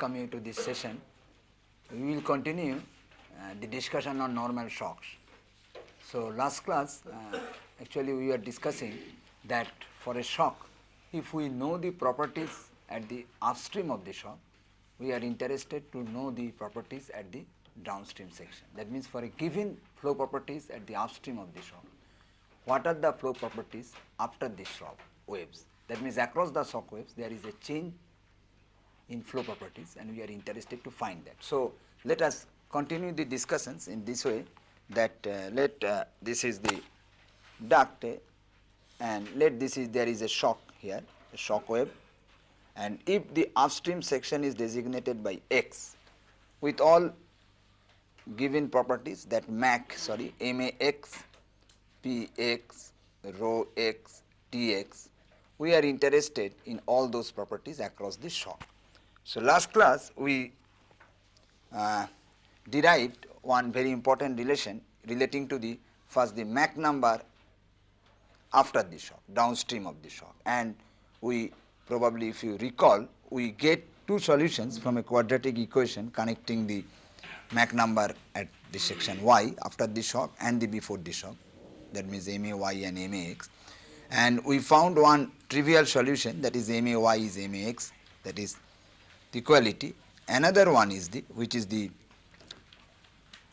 welcome you to this session. We will continue uh, the discussion on normal shocks. So, last class uh, actually we were discussing that for a shock, if we know the properties at the upstream of the shock, we are interested to know the properties at the downstream section. That means, for a given flow properties at the upstream of the shock, what are the flow properties after the shock waves. That means, across the shock waves there is a change in flow properties and we are interested to find that. So, let us continue the discussions in this way that uh, let uh, this is the duct uh, and let this is there is a shock here a shock wave and if the upstream section is designated by x with all given properties that MAC sorry MAX, PX, rho x, Tx, we are interested in all those properties across the shock. So, last class we uh, derived one very important relation relating to the first the Mach number after the shock downstream of the shock. And we probably if you recall we get two solutions from a quadratic equation connecting the Mach number at the section y after the shock and the before the shock. That means MAY and MAX and we found one trivial solution that is MAY is MAX that is the quality. Another one is the which is the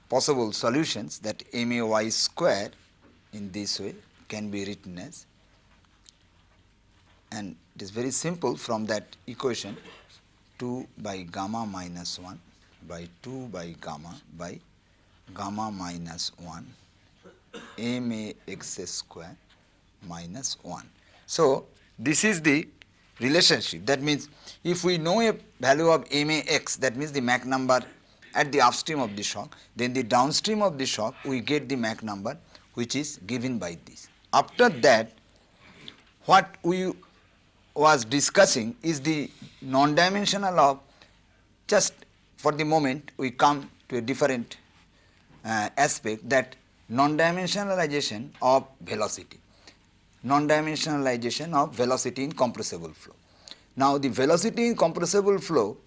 possible solutions that MAY square in this way can be written as and it is very simple from that equation 2 by gamma minus 1 by 2 by gamma by gamma minus 1 m a x square minus 1. So, this is the relationship that means if we know a value of m a x that means the Mach number at the upstream of the shock then the downstream of the shock we get the Mach number which is given by this. After that what we was discussing is the non-dimensional of just for the moment we come to a different uh, aspect that non-dimensionalization of velocity, non-dimensionalization of velocity in compressible flow. Now, the velocity in compressible flow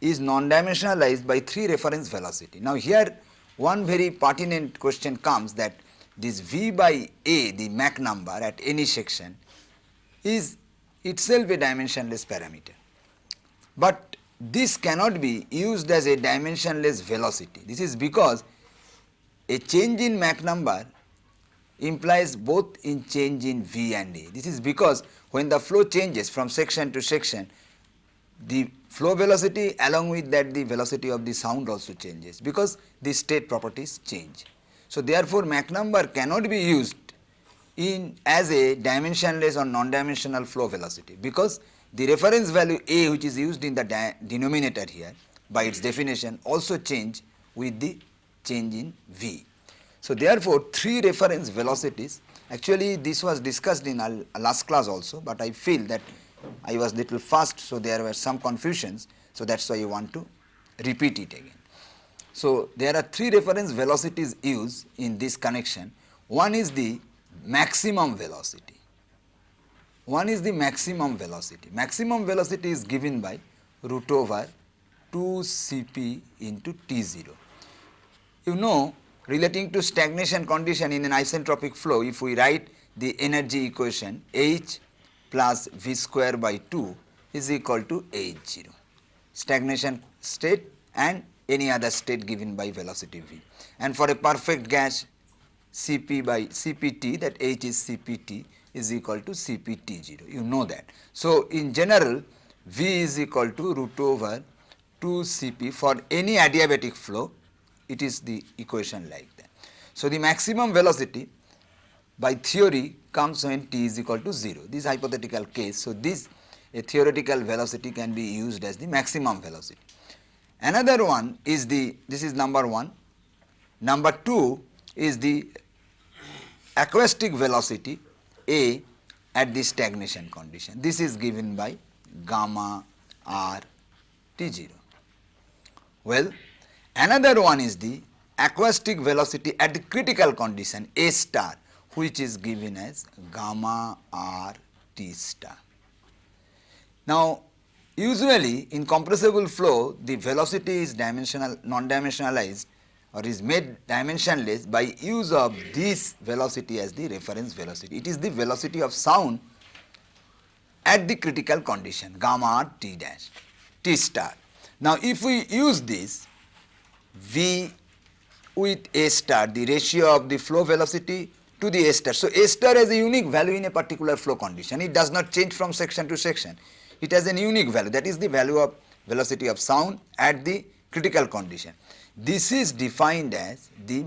is non-dimensionalized by three reference velocity. Now, here one very pertinent question comes that this V by A the Mach number at any section is itself a dimensionless parameter, but this cannot be used as a dimensionless velocity. This is because a change in Mach number implies both in change in V and A. This is because when the flow changes from section to section, the flow velocity along with that the velocity of the sound also changes because the state properties change. So, therefore, Mach number cannot be used in as a dimensionless or non-dimensional flow velocity because the reference value A which is used in the denominator here by its definition also change with the change in V. So, therefore, three reference velocities actually this was discussed in our last class also, but I feel that I was little fast. So, there were some confusions. So, that is why I want to repeat it again. So, there are three reference velocities used in this connection. One is the maximum velocity one is the maximum velocity. Maximum velocity is given by root over 2 Cp into T0. You know relating to stagnation condition in an isentropic flow if we write the energy equation H plus V square by 2 is equal to H0 stagnation state and any other state given by velocity V. And for a perfect gas Cp by Cpt that H is Cpt is equal to Cpt0, you know that. So, in general V is equal to root over 2 Cp for any adiabatic flow, it is the equation like that. So, the maximum velocity by theory comes when t is equal to 0, this hypothetical case. So, this a theoretical velocity can be used as the maximum velocity. Another one is the, this is number 1, number 2 is the acoustic velocity a at the stagnation condition. This is given by gamma r t 0. Well, another one is the acoustic velocity at critical condition A star which is given as gamma r t star. Now, usually in compressible flow the velocity is dimensional non-dimensionalized or is made dimensionless by use of this velocity as the reference velocity. It is the velocity of sound at the critical condition gamma r t dash t star. Now if we use this v with a star the ratio of the flow velocity to the a star. So a star has a unique value in a particular flow condition it does not change from section to section it has a unique value that is the value of velocity of sound at the critical condition. This is defined as the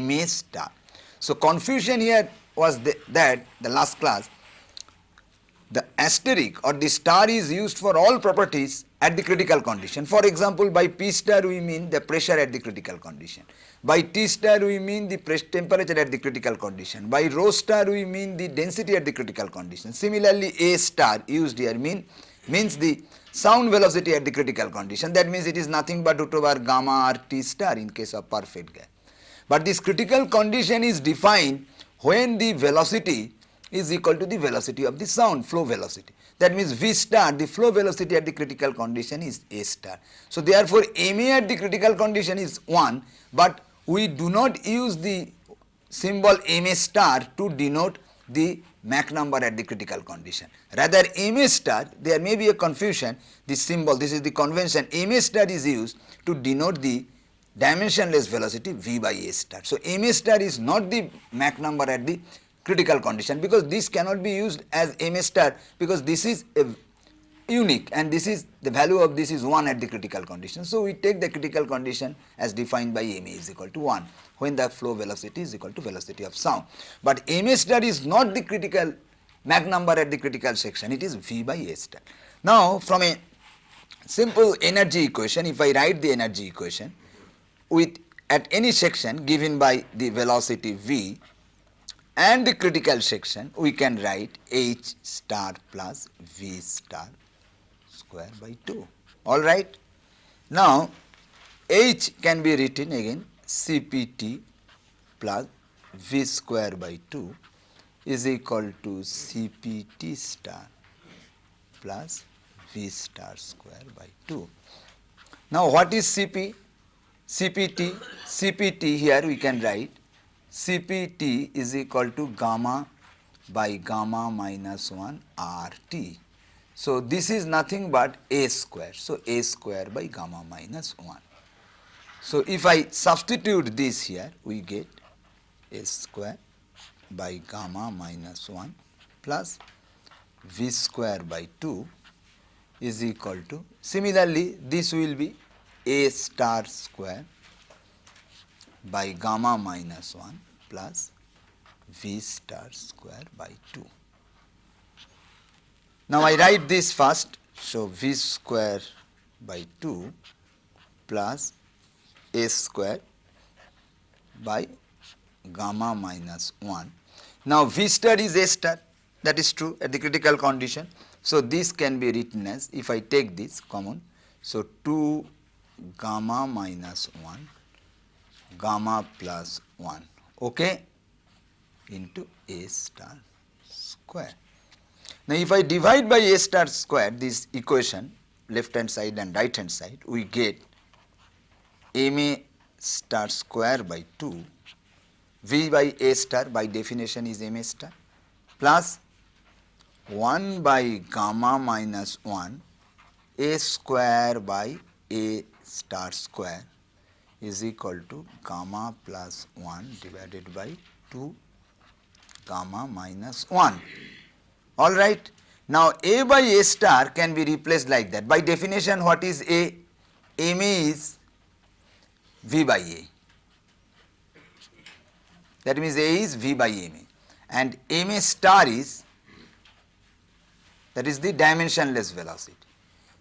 MA star. So confusion here was the, that the last class the asterisk or the star is used for all properties at the critical condition. For example, by P star we mean the pressure at the critical condition. By T star we mean the pressure temperature at the critical condition. By rho star we mean the density at the critical condition. Similarly, A star used here mean means the sound velocity at the critical condition. That means it is nothing but root over gamma r T star in case of perfect gas. But this critical condition is defined when the velocity is equal to the velocity of the sound flow velocity. That means V star the flow velocity at the critical condition is A star. So therefore MA at the critical condition is 1 but we do not use the symbol MA star to denote the Mach number at the critical condition. Rather MA star there may be a confusion this symbol this is the convention MA star is used to denote the dimensionless velocity V by A star. So MA star is not the Mach number at the critical condition because this cannot be used as MA star because this is unique and this is the value of this is 1 at the critical condition. So, we take the critical condition as defined by MA is equal to 1 when the flow velocity is equal to velocity of sound. But MA star is not the critical Mach number at the critical section it is V by A star. Now, from a simple energy equation if I write the energy equation with at any section given by the velocity V and the critical section we can write H star plus V star square by 2 alright. Now H can be written again CPT plus V square by 2 is equal to CPT star plus V star square by 2. Now what is CP? CPT, CPT here we can write Cpt is equal to gamma by gamma minus 1 RT. So, this is nothing but A square. So, A square by gamma minus 1. So, if I substitute this here, we get A square by gamma minus 1 plus V square by 2 is equal to, similarly, this will be A star square by gamma minus 1 plus V star square by 2. Now I write this first. So V square by 2 plus A square by gamma minus 1. Now V star is A star that is true at the critical condition. So this can be written as if I take this common. So 2 gamma minus 1 gamma plus 1 okay into a star square. Now if I divide by a star square this equation left hand side and right hand side we get ma star square by 2 v by a star by definition is ma star plus 1 by gamma minus 1 a square by a star square is equal to gamma plus 1 divided by 2 gamma minus 1. All right. Now, A by A star can be replaced like that. By definition, what is A? MA is V by A. That means A is V by MA and MA star is that is the dimensionless velocity.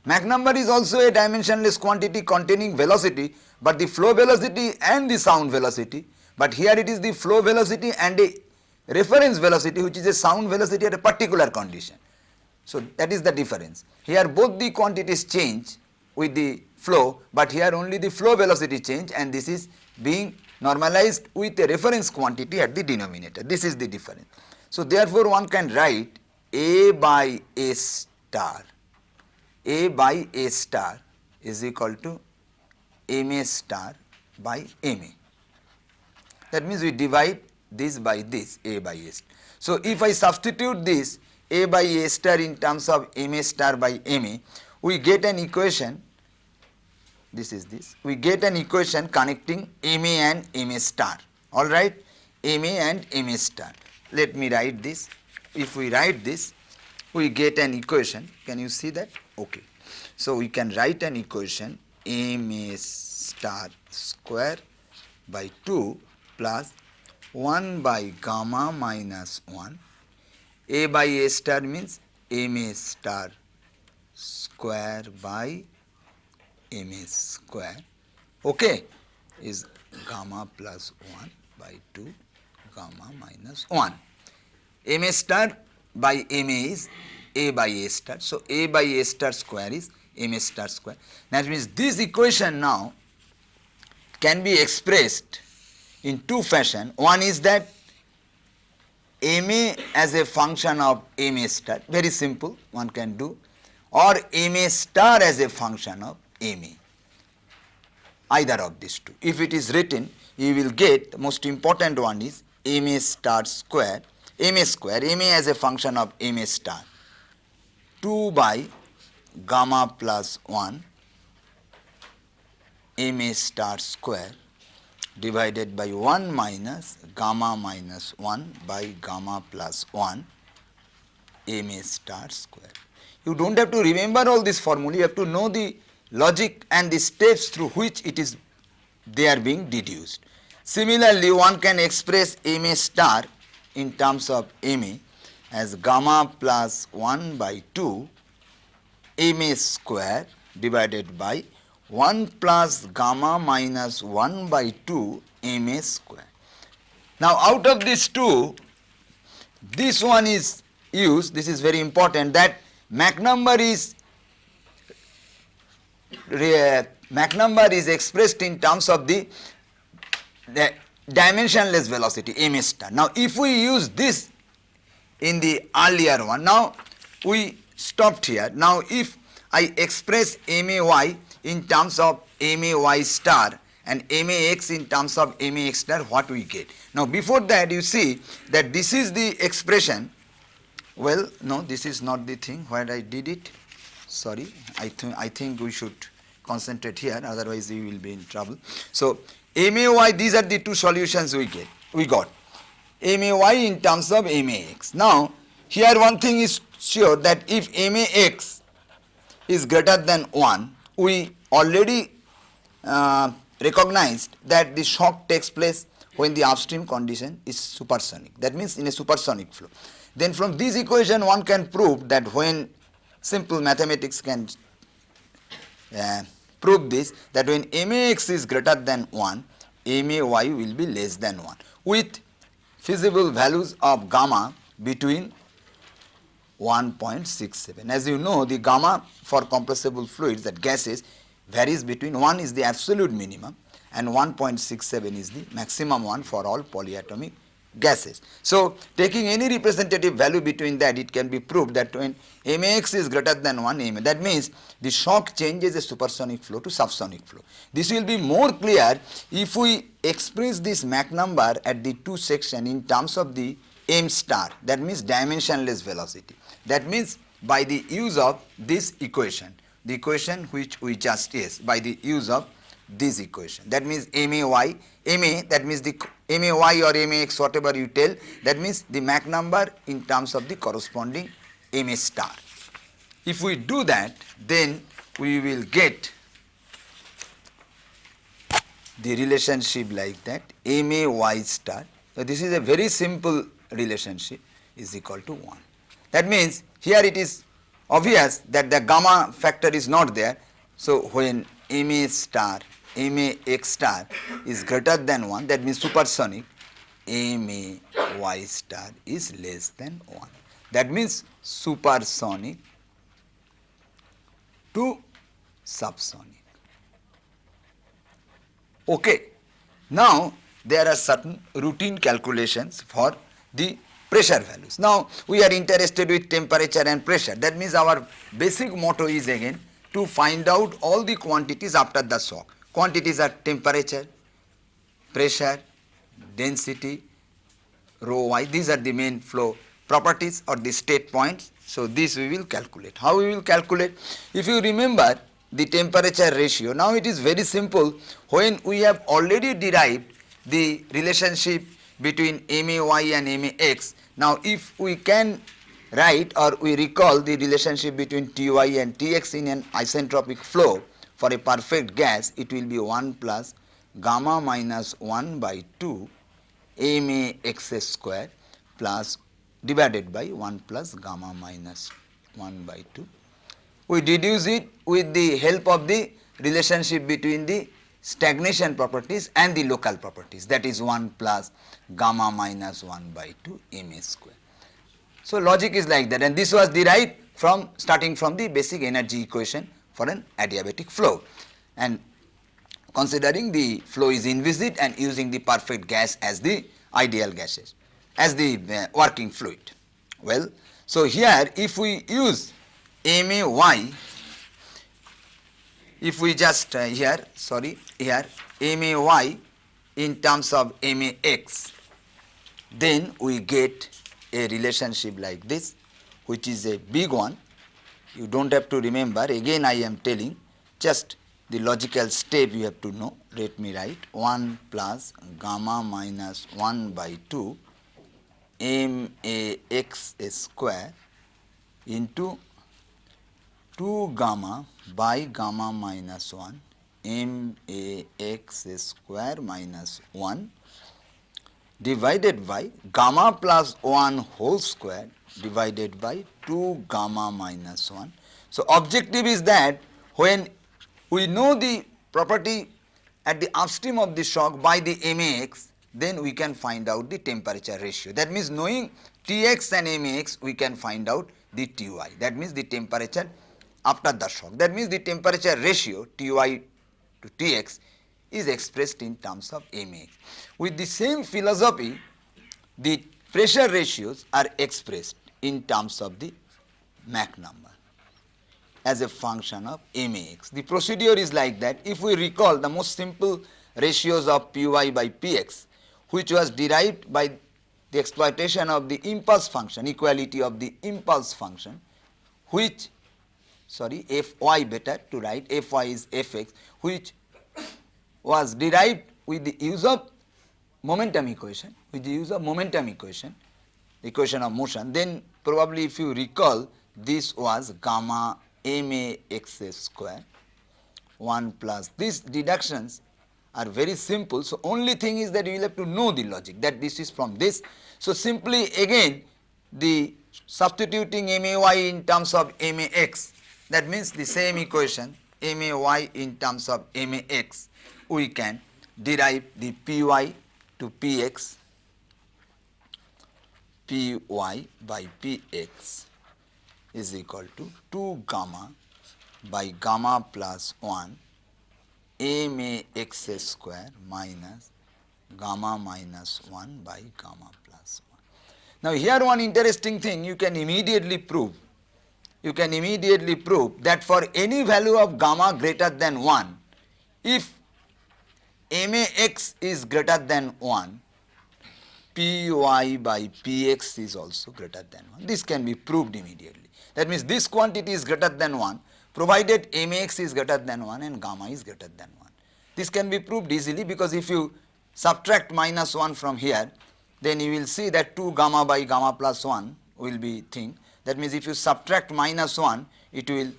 Mach number is also a dimensionless quantity containing velocity but the flow velocity and the sound velocity but here it is the flow velocity and a reference velocity which is a sound velocity at a particular condition. So that is the difference. Here both the quantities change with the flow but here only the flow velocity change and this is being normalized with a reference quantity at the denominator. This is the difference. So therefore one can write A by A star A by A star is equal to MA star by MA. That means we divide this by this A by A. So if I substitute this A by A star in terms of MA star by MA, we get an equation this is this we get an equation connecting MA and MA star alright MA and MA star. Let me write this if we write this we get an equation. Can you see that? Okay. So we can write an equation. MA star square by 2 plus 1 by gamma minus 1 A by A star means MA star square by MA square. Okay. Is gamma plus 1 by 2 gamma minus 1. MA star by MA is A by A star. So, A by A star square is MA star square. That means this equation now can be expressed in two fashion. One is that MA as a function of MA star, very simple one can do or MA star as a function of MA, either of these two. If it is written, you will get most important one is MA star square, MA square, MA as a function of MA star, 2 by gamma plus 1 MA star square divided by 1 minus gamma minus 1 by gamma plus 1 MA star square. You do not have to remember all this formula, you have to know the logic and the steps through which it is they are being deduced. Similarly, one can express MA star in terms of MA as gamma plus 1 by 2 MA square divided by 1 plus gamma minus 1 by 2 MA square. Now, out of these two, this one is used, this is very important that Mach number is Mach number is expressed in terms of the, the dimensionless velocity m star. Now, if we use this in the earlier one, now we stopped here. Now, if I express MAY in terms of MAY star and MAX in terms of MAX star, what we get? Now, before that you see that this is the expression, well, no, this is not the thing where I did it, sorry, I, th I think we should concentrate here otherwise we will be in trouble. So, MAY these are the two solutions we get we got MAY in terms of MAX. Now here one thing is sure that if MAX is greater than 1 we already uh, recognized that the shock takes place when the upstream condition is supersonic that means in a supersonic flow. Then from this equation one can prove that when simple mathematics can uh, prove this that when MAX is greater than 1, MAY will be less than 1 with feasible values of gamma between 1.67. As you know the gamma for compressible fluids that gases varies between 1 is the absolute minimum and 1.67 is the maximum one for all polyatomic gases. So, taking any representative value between that it can be proved that when Mx is greater than 1 MA that means the shock changes a supersonic flow to subsonic flow. This will be more clear if we express this Mach number at the two section in terms of the m star that means dimensionless velocity. That means by the use of this equation, the equation which we just is by the use of this equation. That means MAY, MA that means the MAY or MAX whatever you tell that means the Mach number in terms of the corresponding MA star. If we do that then we will get the relationship like that MAY star. So, this is a very simple relationship is equal to 1. That means here it is obvious that the gamma factor is not there. So, when MA star MA X star is greater than 1 that means supersonic MA Y star is less than 1 that means supersonic to subsonic. Okay. Now, there are certain routine calculations for the pressure values. Now, we are interested with temperature and pressure. That means our basic motto is again to find out all the quantities after the shock. Quantities are temperature, pressure, density, rho y. These are the main flow properties or the state points. So, this we will calculate. How we will calculate? If you remember the temperature ratio, now it is very simple when we have already derived the relationship between MAY and MAX. Now, if we can write or we recall the relationship between Ty and Tx in an isentropic flow for a perfect gas, it will be 1 plus gamma minus 1 by 2 MAX square plus divided by 1 plus gamma minus 1 by 2. We deduce it with the help of the relationship between the stagnation properties and the local properties that is 1 plus gamma minus 1 by 2 ma square. So, logic is like that and this was derived from starting from the basic energy equation for an adiabatic flow and considering the flow is inviscid and using the perfect gas as the ideal gases as the uh, working fluid. Well, so here if we use MAY if we just uh, here sorry here MAY in terms of MAX then we get a relationship like this which is a big one you do not have to remember. Again I am telling just the logical step you have to know. Let me write 1 plus gamma minus 1 by 2 MAX square into 2 gamma by gamma minus 1 m a x square minus 1 divided by gamma plus 1 whole square divided by 2 gamma minus 1. So, objective is that when we know the property at the upstream of the shock by the MAX, then we can find out the temperature ratio. That means knowing Tx and MAX, we can find out the Ty. That means the temperature after the shock. That means the temperature ratio Ty to Tx is expressed in terms of Ma. With the same philosophy, the pressure ratios are expressed in terms of the Mach number as a function of max. The procedure is like that. If we recall the most simple ratios of Py by Px, which was derived by the exploitation of the impulse function, equality of the impulse function, which sorry fy better to write fy is fx which was derived with the use of momentum equation with the use of momentum equation equation of motion. Then probably if you recall this was gamma ma x square 1 plus these deductions are very simple. So only thing is that you will have to know the logic that this is from this. So simply again the substituting may in terms of max that means the same equation MAY in terms of MAX, we can derive the PY to PX, PY by PX is equal to 2 gamma by gamma plus 1 MAX square minus gamma minus 1 by gamma plus 1. Now, here one interesting thing you can immediately prove you can immediately prove that for any value of gamma greater than 1, if max is greater than 1, py by px is also greater than 1. This can be proved immediately. That means this quantity is greater than 1 provided max is greater than 1 and gamma is greater than 1. This can be proved easily because if you subtract minus 1 from here, then you will see that 2 gamma by gamma plus 1 will be thing that means if you subtract minus 1, it will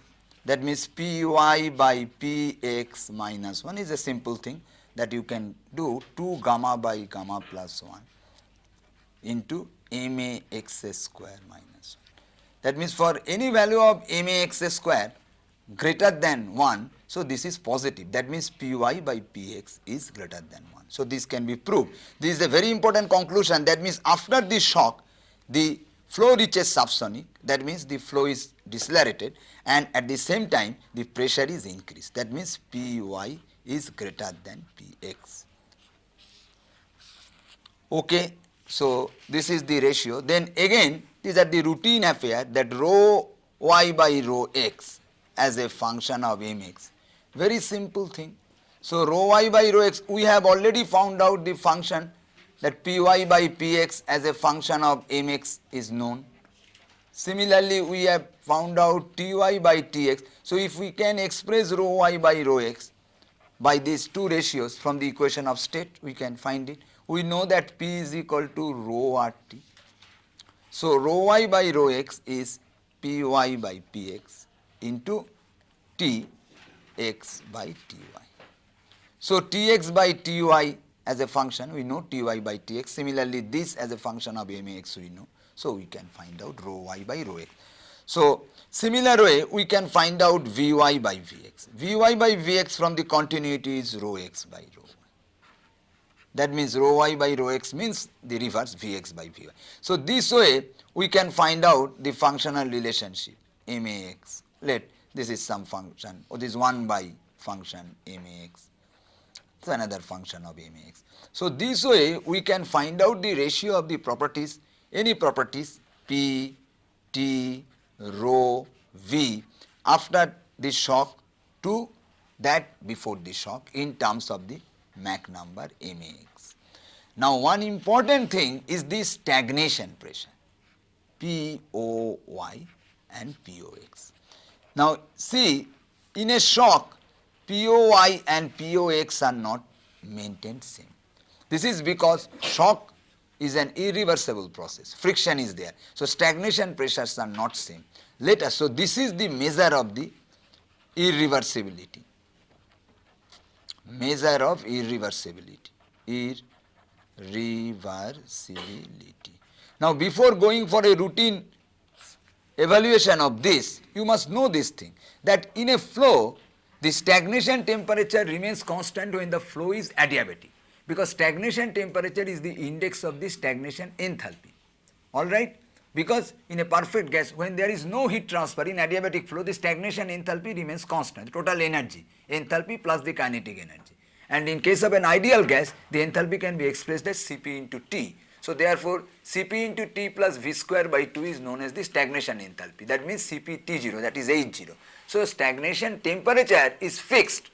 that means Py by Px minus 1 is a simple thing that you can do 2 gamma by gamma plus 1 into max square minus 1. That means for any value of max square greater than 1, so this is positive that means Py by Px is greater than 1. So this can be proved. This is a very important conclusion that means after this shock the flow reaches subsonic that means the flow is decelerated and at the same time the pressure is increased that means Py is greater than Px. Okay. So this is the ratio. Then again these are the routine affair that rho y by rho x as a function of mx. Very simple thing. So rho y by rho x we have already found out the function that py by px as a function of mx is known. Similarly, we have found out ty by tx. So, if we can express rho y by rho x by these two ratios from the equation of state, we can find it. We know that p is equal to rho rt. So, rho y by rho x is py by px into t x by ty. So, tx by ty as a function we know ty by tx. Similarly, this as a function of max we know. So, we can find out rho y by rho x. So, similar way we can find out Vy by Vx. Vy by Vx from the continuity is rho x by rho. That means rho y by rho x means the reverse Vx by Vy. So, this way we can find out the functional relationship Max. Let this is some function or this 1 by function Max. It's another function of Max. So, this way we can find out the ratio of the properties any properties P, T, rho, V after the shock to that before the shock in terms of the Mach number MAX. Now one important thing is the stagnation pressure POY and POX. Now see in a shock POY and POX are not maintained same. This is because shock is an irreversible process. Friction is there. So, stagnation pressures are not same. Let us, so this is the measure of the irreversibility. Measure of irreversibility. Irreversibility. Now, before going for a routine evaluation of this, you must know this thing that in a flow, the stagnation temperature remains constant when the flow is adiabatic because stagnation temperature is the index of the stagnation enthalpy alright because in a perfect gas when there is no heat transfer in adiabatic flow the stagnation enthalpy remains constant total energy enthalpy plus the kinetic energy and in case of an ideal gas the enthalpy can be expressed as Cp into T. So therefore Cp into T plus V square by 2 is known as the stagnation enthalpy that means Cp T0 that is H0. So stagnation temperature is fixed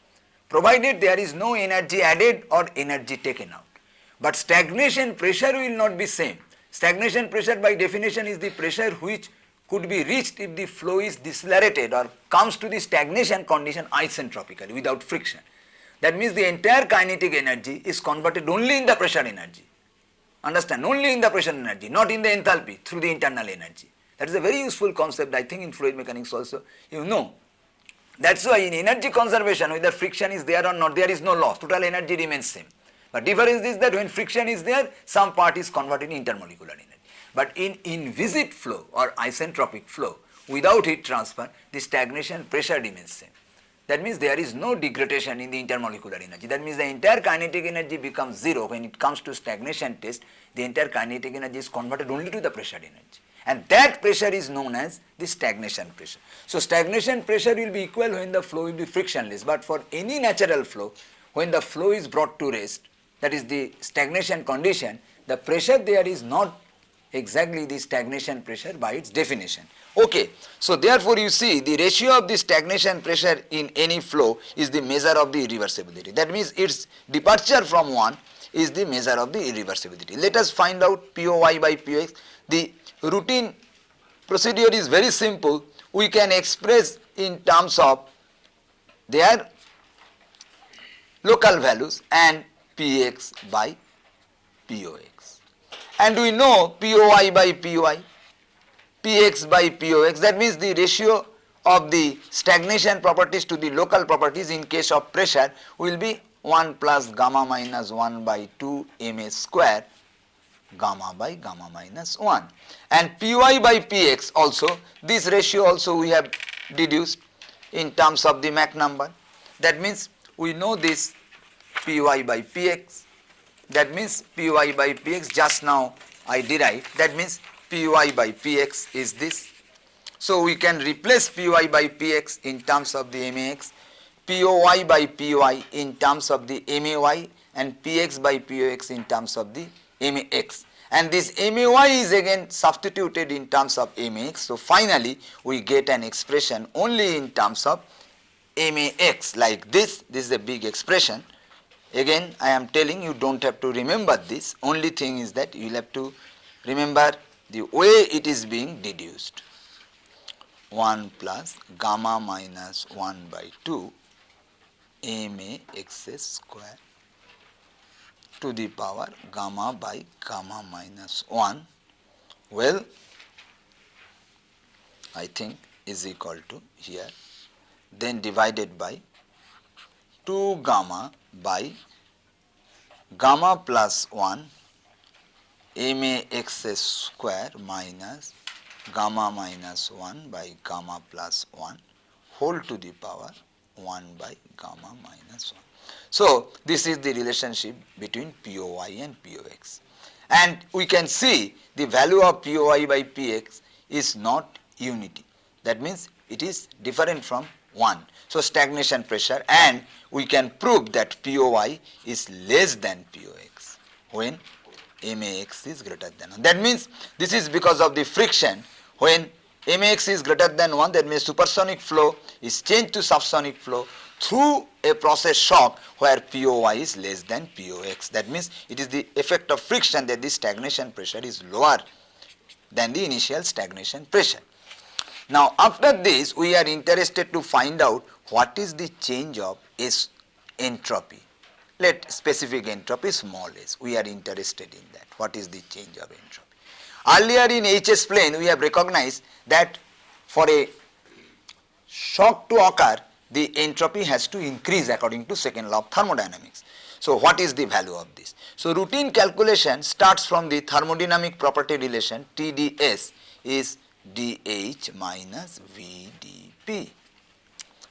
provided there is no energy added or energy taken out. But stagnation pressure will not be same. Stagnation pressure by definition is the pressure which could be reached if the flow is decelerated or comes to the stagnation condition isentropically without friction. That means the entire kinetic energy is converted only in the pressure energy. Understand? Only in the pressure energy, not in the enthalpy through the internal energy. That is a very useful concept I think in fluid mechanics also you know that is why in energy conservation whether friction is there or not there is no loss total energy remains same. But difference is that when friction is there some part is converted into intermolecular energy. But in inviscid flow or isentropic flow without heat transfer the stagnation pressure remains same. That means there is no degradation in the intermolecular energy. That means the entire kinetic energy becomes 0 when it comes to stagnation test the entire kinetic energy is converted only to the pressure energy and that pressure is known as the stagnation pressure. So, stagnation pressure will be equal when the flow will be frictionless, but for any natural flow when the flow is brought to rest that is the stagnation condition the pressure there is not exactly the stagnation pressure by its definition. Okay. So, therefore, you see the ratio of the stagnation pressure in any flow is the measure of the irreversibility. That means, its departure from 1 is the measure of the irreversibility. Let us find out POY by POX. The routine procedure is very simple. We can express in terms of their local values and Px by Pox. And we know POI by POI, Px by Pox that means the ratio of the stagnation properties to the local properties in case of pressure will be 1 plus gamma minus 1 by 2 ma square gamma by gamma minus 1 and Py by Px also this ratio also we have deduced in terms of the Mach number. That means we know this Py by Px that means Py by Px just now I derived. That means Py by Px is this. So we can replace Py by Px in terms of the Max, Py by Py in terms of the May and Px by Pox in terms of the Max and this MAY is again substituted in terms of MX. So, finally, we get an expression only in terms of MAX like this, this is a big expression. Again I am telling you do not have to remember this, only thing is that you will have to remember the way it is being deduced. 1 plus gamma minus 1 by 2 ma x square to the power gamma by gamma minus 1 well I think is equal to here. Then divided by 2 gamma by gamma plus 1 ma x square minus gamma minus 1 by gamma plus 1 whole to the power 1 by gamma minus 1. So, this is the relationship between POI and POX and we can see the value of POI by PX is not unity that means it is different from 1. So, stagnation pressure and we can prove that POI is less than POX when MAX is greater than 1. That means this is because of the friction when MAX is greater than 1 that means supersonic flow is changed to subsonic flow through a process shock where POI is less than POX. That means it is the effect of friction that the stagnation pressure is lower than the initial stagnation pressure. Now after this we are interested to find out what is the change of S entropy. Let specific entropy small s, we are interested in that. What is the change of entropy? Earlier in HS plane we have recognized that for a shock to occur the entropy has to increase according to second law of thermodynamics. So what is the value of this? So routine calculation starts from the thermodynamic property relation TdS is dH minus VdP.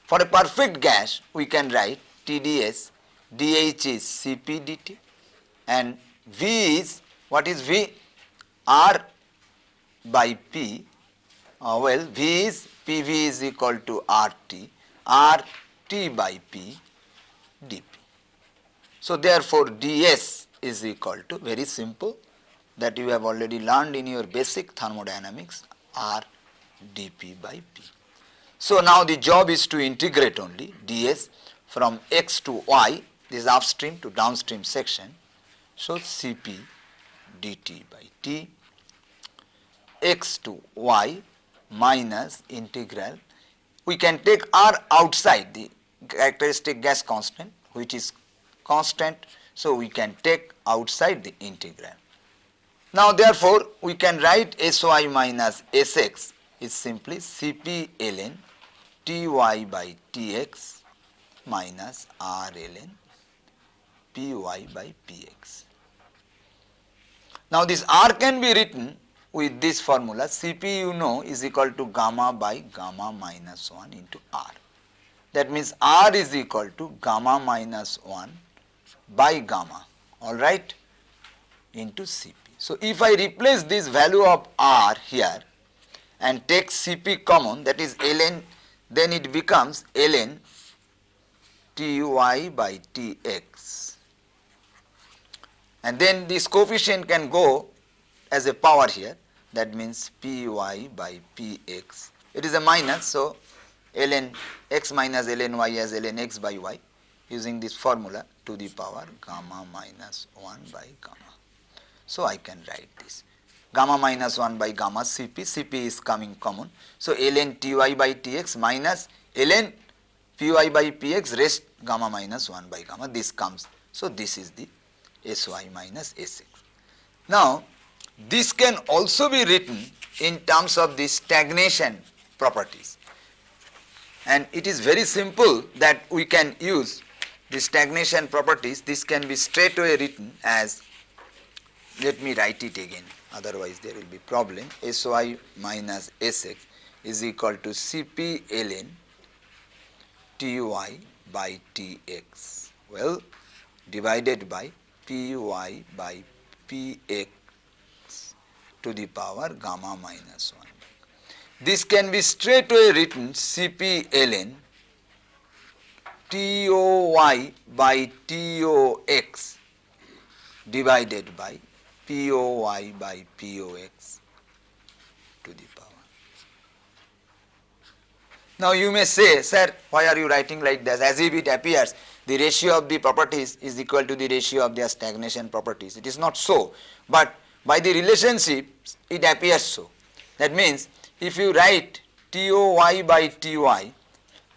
For a perfect gas we can write TdS dH is Cp dt and V is what is V? R by P uh, well V is PV is equal to RT RT by P dP. So therefore ds is equal to very simple that you have already learned in your basic thermodynamics R dP by P. So now the job is to integrate only ds from x to y this upstream to downstream section. So Cp dt by T x to y minus integral we can take R outside the characteristic gas constant which is constant. So, we can take outside the integral. Now, therefore, we can write Sy minus Sx is simply Cp ln Ty by Tx minus R ln Py by Px. Now, this R can be written with this formula Cp you know is equal to gamma by gamma minus 1 into R. That means R is equal to gamma minus 1 by gamma alright into Cp. So, if I replace this value of R here and take Cp common that is ln then it becomes ln Ty by Tx and then this coefficient can go as a power here that means Py by Px. It is a minus so ln x minus ln y as ln x by y using this formula to the power gamma minus 1 by gamma. So, I can write this gamma minus 1 by gamma Cp, Cp is coming common. So, ln Ty by Tx minus ln Py by Px rest gamma minus 1 by gamma this comes. So, this is the Sy minus Sx. Now, this can also be written in terms of the stagnation properties. And it is very simple that we can use the stagnation properties. This can be straight away written as let me write it again. Otherwise there will be problem. Sy minus Sx is equal to Cp ln Ty by Tx well divided by Py by Px to the power gamma minus 1. This can be straightway written Cp ln Toy by Tox divided by POY by POX to the power. Now you may say, sir, why are you writing like this? As if it appears the ratio of the properties is equal to the ratio of their stagnation properties. It is not so, but by the relationship it appears so. That means if you write TOY by TY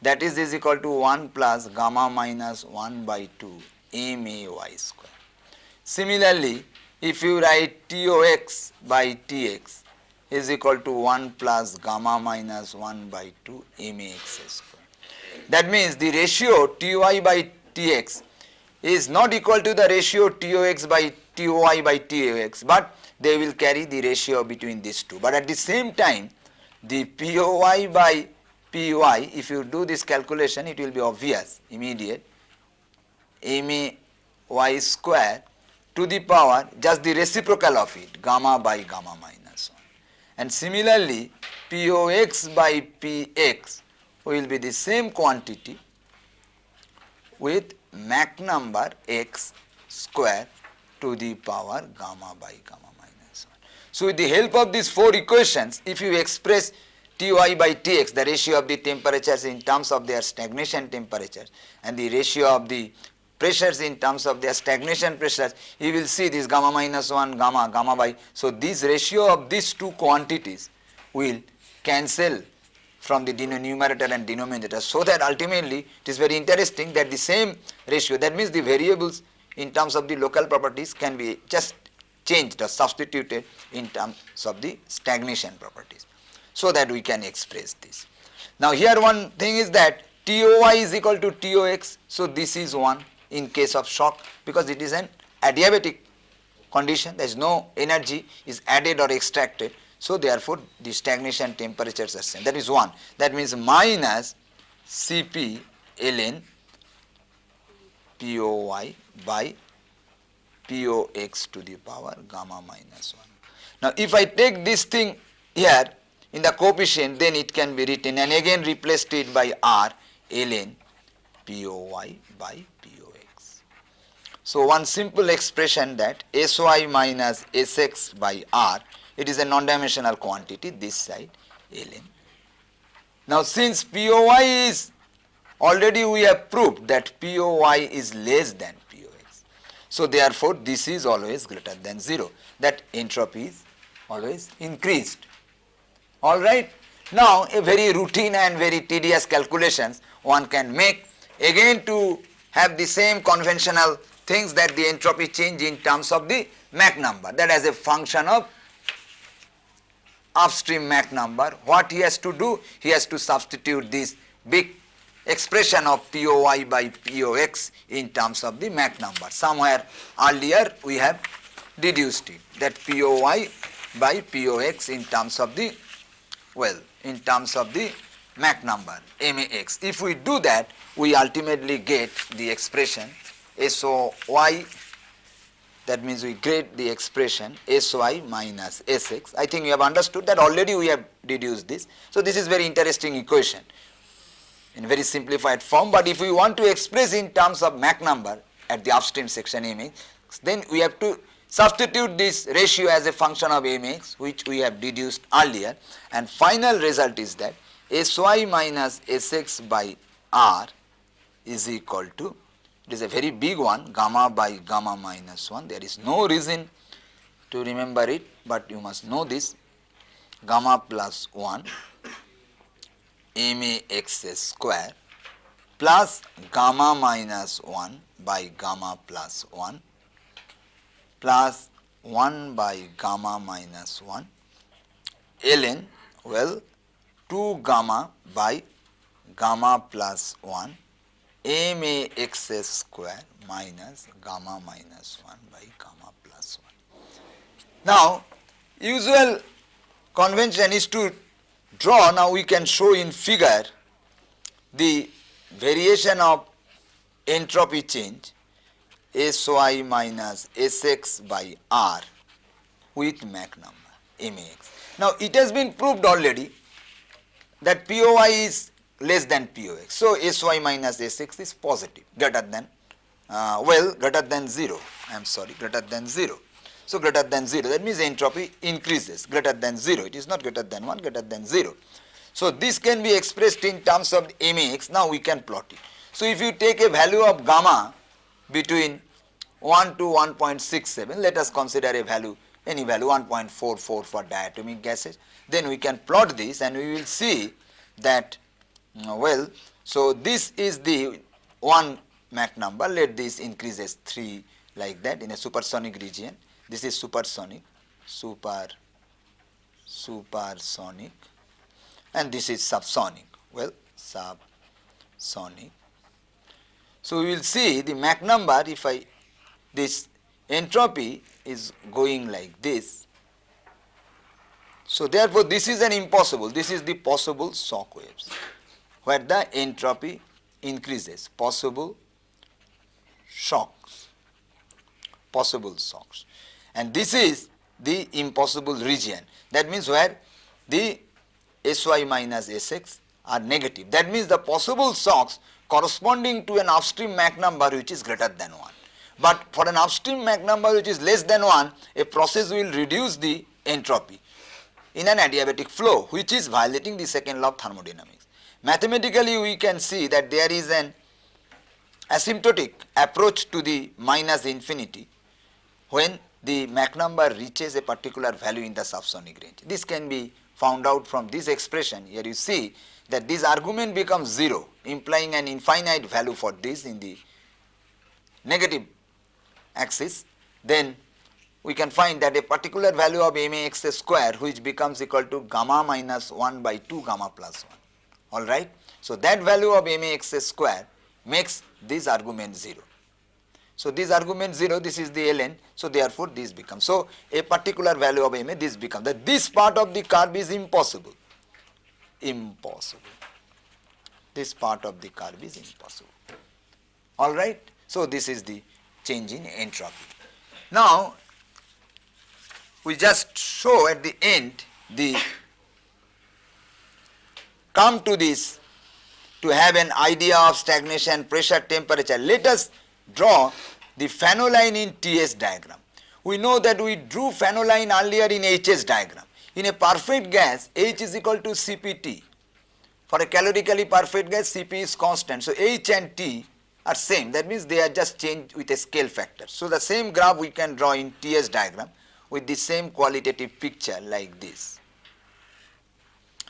that is is equal to 1 plus gamma minus 1 by 2 MAY square. Similarly, if you write TOX by TX is equal to 1 plus gamma minus 1 by 2 MAX square. That means the ratio TY by TX is not equal to the ratio TOX by TOY by TOX, but they will carry the ratio between these two. But at the same time, the POY by PY, if you do this calculation, it will be obvious, immediate, MAY square to the power just the reciprocal of it, gamma by gamma minus 1. And similarly, POX by PX will be the same quantity with Mach number x square to the power gamma by gamma minus 1. So, with the help of these four equations, if you express Ty by Tx, the ratio of the temperatures in terms of their stagnation temperatures and the ratio of the pressures in terms of their stagnation pressures, you will see this gamma minus 1, gamma, gamma by. So, this ratio of these two quantities will cancel from the numerator and denominator. So, that ultimately it is very interesting that the same ratio that means the variables in terms of the local properties can be just changed or substituted in terms of the stagnation properties. So, that we can express this. Now, here one thing is that TOY is equal to TOX. So, this is 1 in case of shock because it is an adiabatic condition there is no energy is added or extracted. So, therefore, the stagnation temperatures are same that is 1 that means minus Cp ln POY by POX to the power gamma minus 1. Now, if I take this thing here in the coefficient then it can be written and again replaced it by R ln POY by POX. So, one simple expression that SY minus SX by R it is a non-dimensional quantity this side ln. Now, since POY is already we have proved that POY is less than. So, therefore, this is always greater than 0 that entropy is always increased. Alright. Now, a very routine and very tedious calculations one can make again to have the same conventional things that the entropy change in terms of the Mach number that as a function of upstream Mach number. What he has to do? He has to substitute this big expression of POY by POX in terms of the Mach number. Somewhere earlier we have deduced it that POY by POX in terms of the well in terms of the Mach number MAX. If we do that we ultimately get the expression SOY that means we get the expression SY minus SX. I think you have understood that already we have deduced this. So, this is very interesting equation in very simplified form, but if we want to express in terms of Mach number at the upstream section Mx, then we have to substitute this ratio as a function of Mx which we have deduced earlier. And final result is that Sy minus Sx by R is equal to it is a very big one gamma by gamma minus 1 there is no reason to remember it but you must know this. Gamma plus 1 max square plus gamma minus 1 by gamma plus 1 plus 1 by gamma minus 1 ln well 2 gamma by gamma plus 1 max square minus gamma minus 1 by gamma plus 1. Now, usual convention is to draw, now we can show in figure the variation of entropy change Sy minus Sx by R with Mach number Max. Now, it has been proved already that POY is less than POX. So, Sy minus Sx is positive greater than uh, well greater than 0 I am sorry greater than 0. So greater than 0 that means entropy increases. Greater than 0 it is not greater than 1 greater than 0. So this can be expressed in terms of max now we can plot it. So if you take a value of gamma between 1 to 1.67 let us consider a value any value 1.44 for diatomic gases. Then we can plot this and we will see that well so this is the one Mach number. Let this increases 3 like that in a supersonic region this is supersonic. Super supersonic. And this is subsonic. Well subsonic. So we will see the Mach number if I this entropy is going like this. So therefore this is an impossible, this is the possible shock waves where the entropy increases, possible shocks, possible shocks. And this is the impossible region. That means where the Sy minus Sx are negative. That means the possible shocks corresponding to an upstream Mach number which is greater than 1. But for an upstream Mach number which is less than 1, a process will reduce the entropy in an adiabatic flow which is violating the second law of thermodynamics. Mathematically we can see that there is an asymptotic approach to the minus infinity when the Mach number reaches a particular value in the subsonic range. This can be found out from this expression. Here you see that this argument becomes 0 implying an infinite value for this in the negative axis then we can find that a particular value of max square which becomes equal to gamma minus 1 by 2 gamma plus 1 alright. So that value of max square makes this argument 0. So this argument 0 this is the ln so therefore this becomes so a particular value of ma this becomes that this part of the curve is impossible impossible this part of the curve is impossible alright. So this is the change in entropy. Now, we just show at the end the come to this to have an idea of stagnation, pressure, temperature. Let us draw the Fanno line in TS diagram. We know that we drew Fanno line earlier in HS diagram. In a perfect gas, H is equal to CPT. For a calorically perfect gas, Cp is constant. So, H and T are same that means they are just changed with a scale factor. So, the same graph we can draw in TS diagram with the same qualitative picture like this.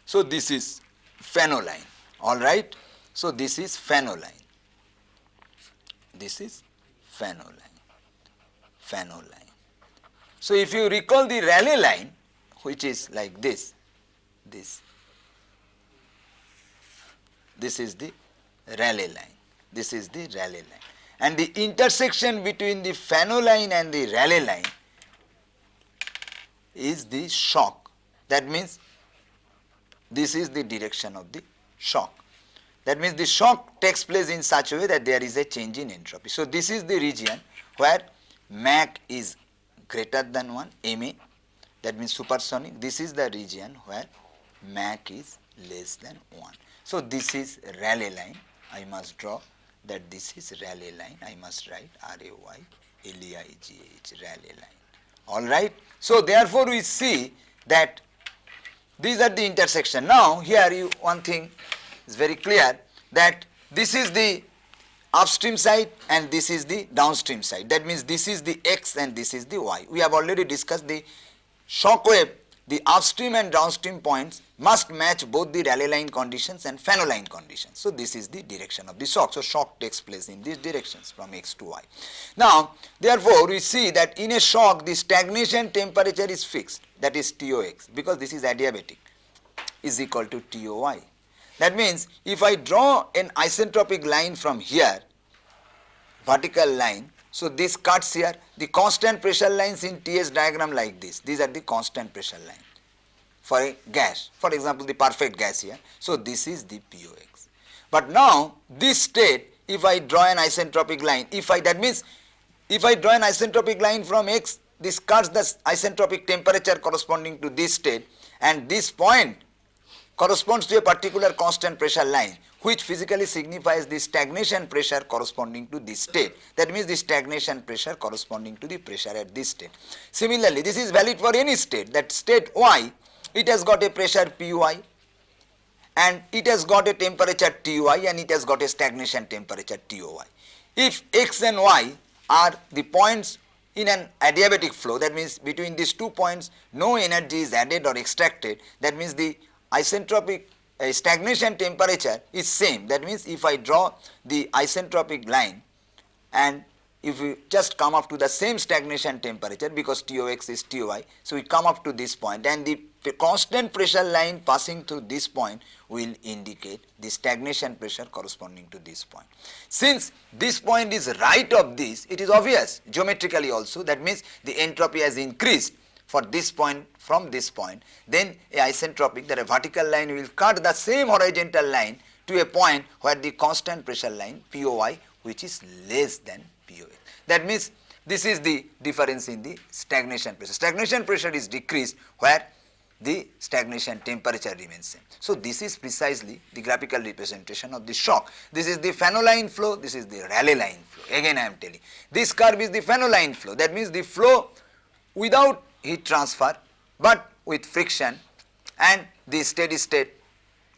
So, this is Fanno line alright. So, this is Fanno line, this is Fanno line, Fanno line. So, if you recall the Rayleigh line which is like this, this, this is the Rayleigh line this is the Rayleigh line. And the intersection between the Fanno line and the Rayleigh line is the shock. That means this is the direction of the shock. That means the shock takes place in such a way that there is a change in entropy. So this is the region where Mach is greater than 1, Ma, that means supersonic. This is the region where Mach is less than 1. So this is Rayleigh line I must draw that this is Rayleigh line. I must write R-A-Y-L-E-I-G-H, Rayleigh line. All right. So, therefore, we see that these are the intersection. Now, here you one thing is very clear that this is the upstream side and this is the downstream side. That means this is the x and this is the y. We have already discussed the shock wave the upstream and downstream points must match both the Rayleigh line conditions and Fanno line conditions. So, this is the direction of the shock. So, shock takes place in these directions from x to y. Now, therefore, we see that in a shock the stagnation temperature is fixed that is TOX because this is adiabatic is equal to TOY. That means, if I draw an isentropic line from here vertical line so, this cuts here the constant pressure lines in TS diagram like this. These are the constant pressure line for a gas, for example, the perfect gas here. So, this is the POX. But now, this state if I draw an isentropic line, if I that means if I draw an isentropic line from x, this cuts the isentropic temperature corresponding to this state and this point corresponds to a particular constant pressure line which physically signifies the stagnation pressure corresponding to this state. That means the stagnation pressure corresponding to the pressure at this state. Similarly, this is valid for any state that state y it has got a pressure Py and it has got a temperature Ty and it has got a stagnation temperature Toy. If x and y are the points in an adiabatic flow that means between these two points no energy is added or extracted that means the isentropic uh, stagnation temperature is same that means if I draw the isentropic line and if we just come up to the same stagnation temperature because TOX is TOI. So, we come up to this point and the constant pressure line passing through this point will indicate the stagnation pressure corresponding to this point. Since this point is right of this, it is obvious geometrically also that means the entropy has increased for this point from this point, then a isentropic that a vertical line will cut the same horizontal line to a point where the constant pressure line POI which is less than POX. That means this is the difference in the stagnation pressure. Stagnation pressure is decreased where the stagnation temperature remains same. So, this is precisely the graphical representation of the shock. This is the Fanno line flow, this is the Rayleigh line flow. Again I am telling. This curve is the Fanno line flow. That means the flow without heat transfer, but with friction and the steady state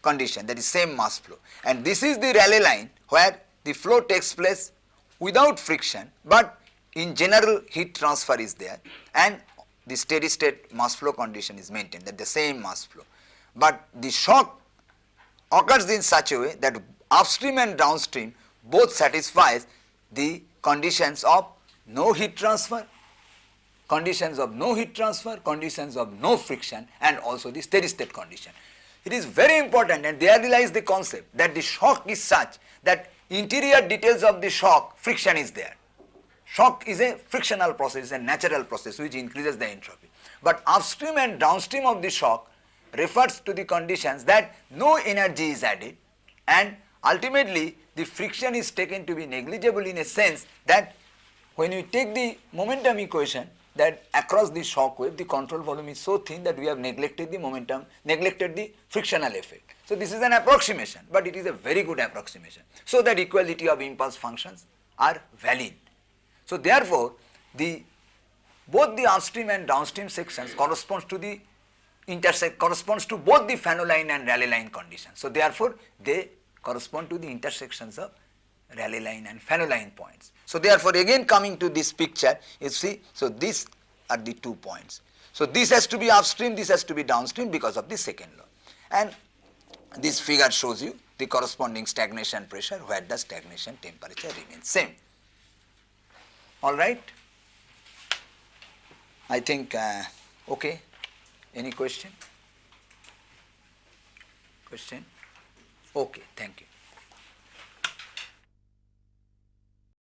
condition that is same mass flow. And this is the Rayleigh line where the flow takes place without friction, but in general heat transfer is there and the steady state mass flow condition is maintained that the same mass flow. But the shock occurs in such a way that upstream and downstream both satisfies the conditions of no heat transfer, conditions of no heat transfer, conditions of no friction and also the steady state condition. It is very important and there lies the concept that the shock is such that interior details of the shock friction is there. Shock is a frictional process, a natural process which increases the entropy. But upstream and downstream of the shock refers to the conditions that no energy is added and ultimately the friction is taken to be negligible in a sense that when you take the momentum equation that across the shock wave the control volume is so thin that we have neglected the momentum, neglected the frictional effect. So, this is an approximation, but it is a very good approximation. So, that equality of impulse functions are valid. So therefore, the both the upstream and downstream sections corresponds to the intersect corresponds to both the Fanno line and Rayleigh line conditions. So therefore, they correspond to the intersections of Rayleigh line and Fanno line points. So therefore, again coming to this picture, you see, so these are the two points. So this has to be upstream, this has to be downstream because of the second law. And this figure shows you the corresponding stagnation pressure where the stagnation temperature remains same all right. I think uh, okay. Any question? Question? Okay, thank you.